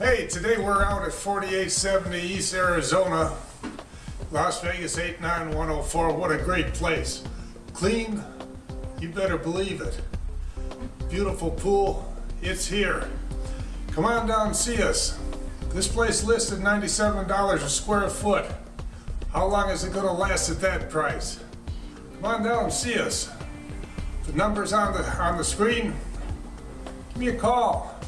Hey, today we're out at 4870 East Arizona, Las Vegas 89104. What a great place. Clean, you better believe it. Beautiful pool, it's here. Come on down and see us. This place listed $97 a square foot. How long is it gonna last at that price? Come on down and see us. The number's on the, on the screen. Give me a call.